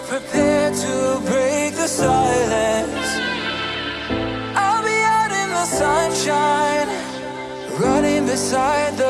are prepared to break the silence I'll be out in the sunshine Running beside the.